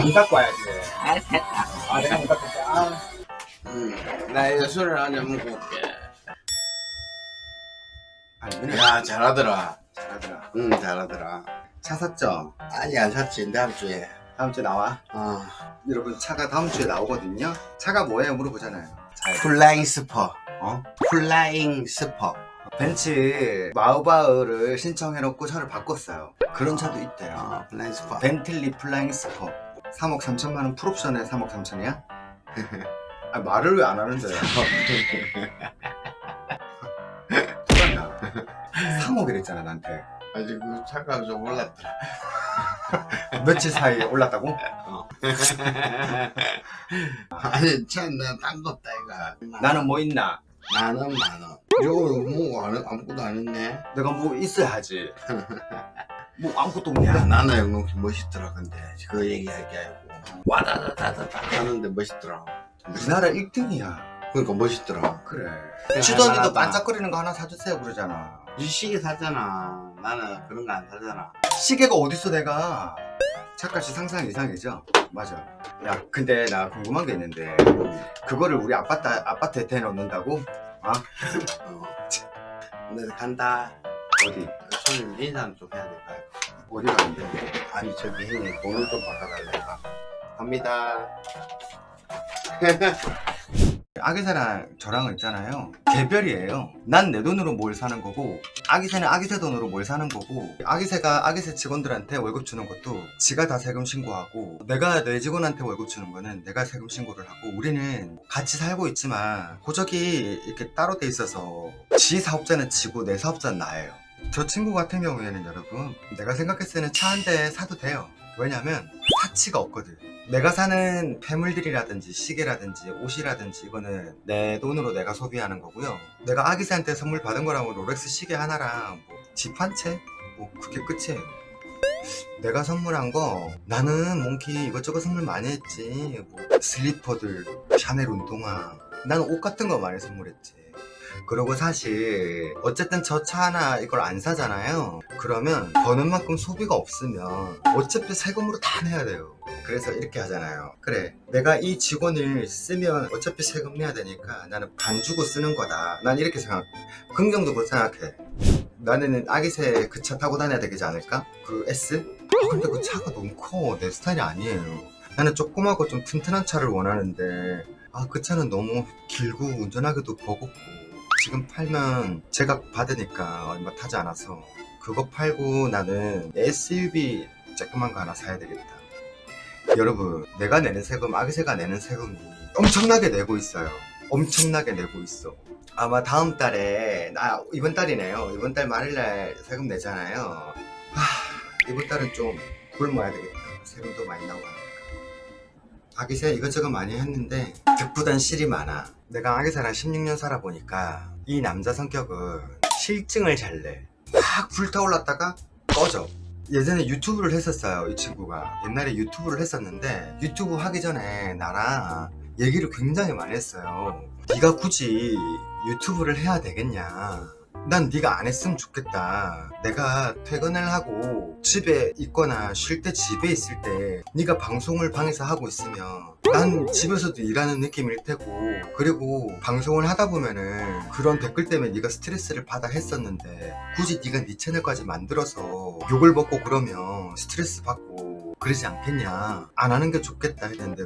문 닫고 와야지. 아 됐다 아, 내가 문 닫고 올게. 아. 음, 나 이거 술을 한잔 먹고 올게. 아니, 은혜. 야, 잘하더라. 잘하더라. 응, 잘하더라. 차 샀죠? 아니, 안 샀지, 다음 주에. 다음 주에 나와. 어, 여러분, 차가 다음 주에 나오거든요? 차가 뭐예요? 물어보잖아요. 잘. Flying Spur. 어? Flying Spur. 벤츠 마이바흐를 신청해놓고 차를 바꿨어요. 그런 차도 있대요. 어, Flying Spur. 벤틀리 Flying Spur 3억 3천만 원 풀옵션에 3억 3천이야? 아, 말을 왜 안 하는데? 똑같나? 3억이랬잖아 나한테 아직 그 차가 좀 올랐더라. 며칠 사이에 올랐다고? 아니, 참, 나딴거 없다, 이거. 나는 뭐 있나? 만원, 만원. 이거 뭐, 안, 아무것도 안 했네. 내가 뭐 있어야지 뭐 아무것도 없냐? 야, 나는 영롱 멋있더라, 근데. 그 얘기할 게 아니고. 와다다다다다 하는데 멋있더라. 우리나라 1등이야 그러니까 멋있더라. 그래 주던이도. 반짝거리는 거 하나 사주세요 그러잖아 이 시계 사잖아. 나는 그런 거 안 사잖아. 시계가 어딨어 내가 차값이 상상 이상이죠? 맞아 야 근데 나 궁금한 게 있는데 그거를 우리 아파트, 아파트에 대놓는다고? 어. 근데 간다. 어디? 그 손님 인사는 좀 해야 될까? 어디 가는데? 아니 저기 형님 돈을 좀 바꿔달래까? 갑니다. 아기새랑 저랑은 있잖아요 개별이에요 난 내 돈으로 뭘 사는 거고 아기새는 아기새 돈으로 뭘 사는 거고 아기새가 아기새 직원들한테 월급 주는 것도 지가 다 세금 신고하고 내가 내 직원한테 월급 주는 거는 내가 세금 신고를 하고 우리는 같이 살고 있지만 고적이 이렇게 따로 돼 있어서 지 사업자는 지고 내 사업자는 나예요 저 친구 같은 경우에는 여러분 내가 생각했을 때는 차 한 대 사도 돼요. 왜냐면 사치가 없거든. 내가 사는 폐물들이라든지 시계라든지 옷이라든지 이거는 내 돈으로 내가 소비하는 거고요. 내가 아기새한테 선물 받은 거라면 롤렉스 시계 하나랑 뭐 집 한 채? 뭐 그게 끝이에요. 내가 선물한 거 나는 몽키 이것저것 선물 많이 했지. 뭐 슬리퍼들 샤넬 운동화. 나는 옷 같은 거 많이 선물했지 그리고 사실 어쨌든 저 차 하나 이걸 안 사잖아요. 그러면 버는 만큼 소비가 없으면 어차피 세금으로 다 내야 돼요. 그래서 이렇게 하잖아요. 그래 내가 이 직원을 쓰면 어차피 세금 내야 되니까 나는 반 주고 쓰는 거다. 난 이렇게 생각 긍정적으로 생각해. 나는 아기새 그 차 타고 다녀야 되지 않을까? 그 S? 아, 근데 그 차가 너무 커. 내 스타일이 아니에요. 나는 조그마고 좀 튼튼한 차를 원하는데 아 그 차는 너무 길고 운전하기도 버겁고 지금 팔면 제가 받으니까 얼마 타지 않아서 그거 팔고 나는 SUV 조그만 거 하나 사야 되겠다. 여러분 내가 내는 세금 아기새가 내는 세금이 엄청나게 내고 있어요. 엄청나게 내고 있어. 아마 다음 달에 나 이번 달이네요. 이번 달 말일날 세금 내잖아요. 하, 이번 달은 좀 굶어야 되겠다. 세금도 많이 나오고 하니까. 아기새 이것저것 많이 했는데 득보단 실이 많아. 내가 아기새랑 16년 살아보니까 이 남자 성격은 실증을 잘내. 확 불타올랐다가 꺼져. 예전에 유튜브를 했었어요 이 친구가. 옛날에 유튜브를 했었는데 유튜브 하기 전에 나랑 얘기를 굉장히 많이 했어요. 네가 굳이 유튜브를 해야 되겠냐 난 네가 안 했으면 좋겠다. 내가 퇴근을 하고 집에 있거나 쉴 때 집에 있을 때 네가 방송을 방에서 하고 있으면 난 집에서도 일하는 느낌일 테고 그리고 방송을 하다 보면은 그런 댓글 때문에 네가 스트레스를 받아 했었는데 굳이 네가 네 채널까지 만들어서 욕을 먹고 그러면 스트레스 받고 그러지 않겠냐? 안 하는 게 좋겠다 했는데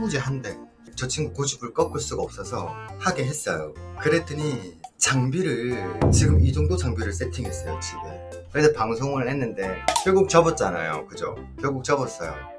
굳이 한대. 저 친구 고집을 꺾을 수가 없어서 하게 했어요. 그랬더니 장비를 지금 이 정도 장비를 세팅했어요 집에 그래서 방송을 했는데 결국 접었잖아요. 그죠? 결국 접었어요